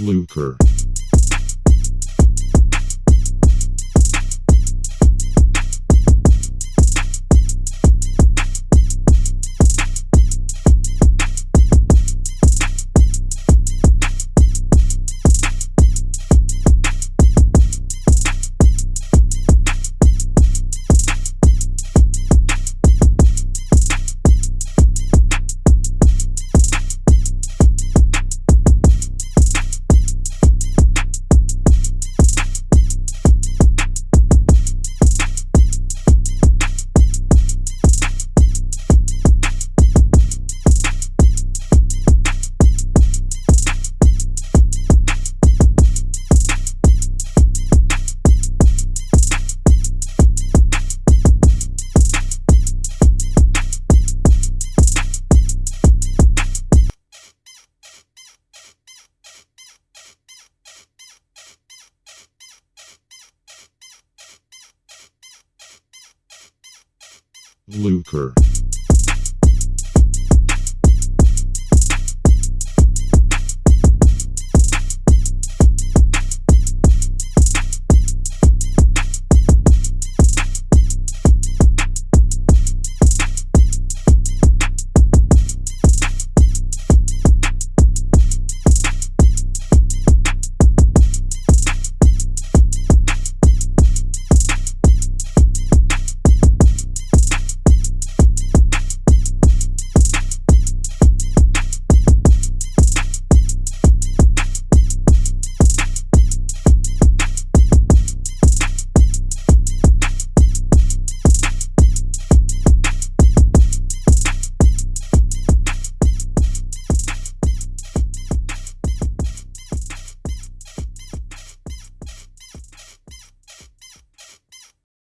Lucre. Lucre.